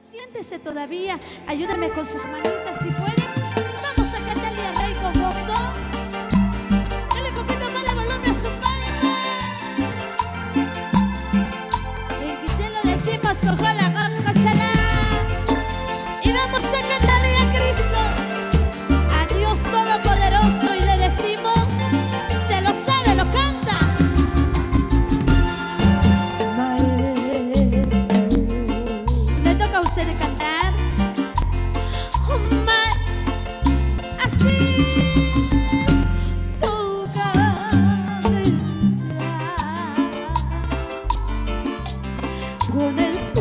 Siéntese todavía. Ayúdame con sus manitas si puede. Vamos a cantarle al rey con gozo. Dale poquito más la volumen a su palma. En Quiché lo decimos con 보낸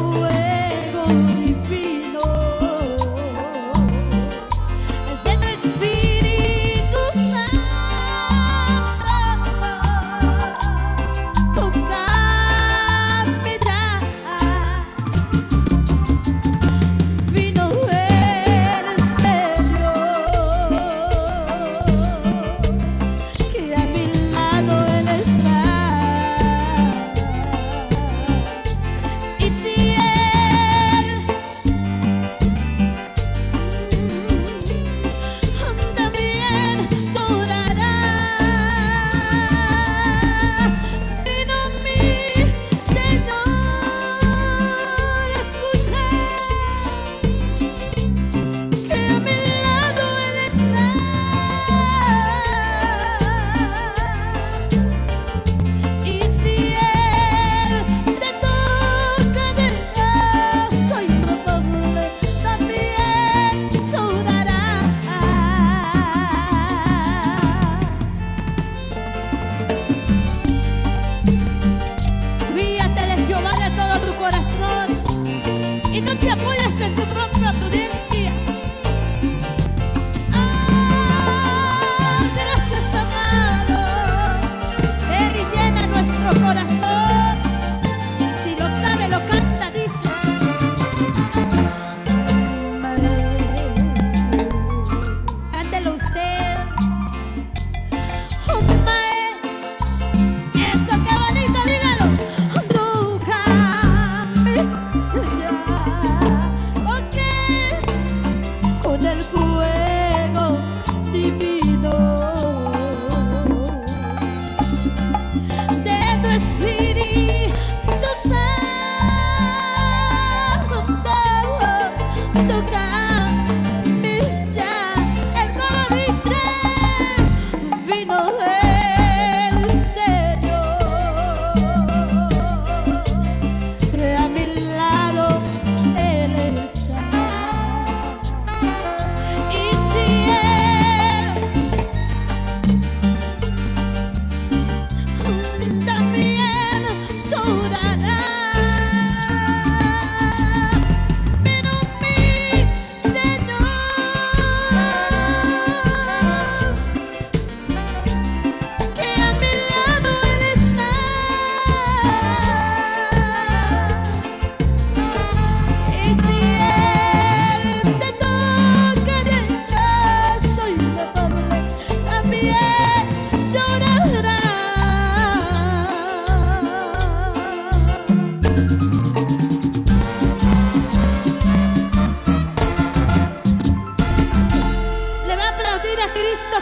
oh.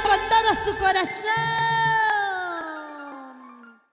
levantar a su corazón.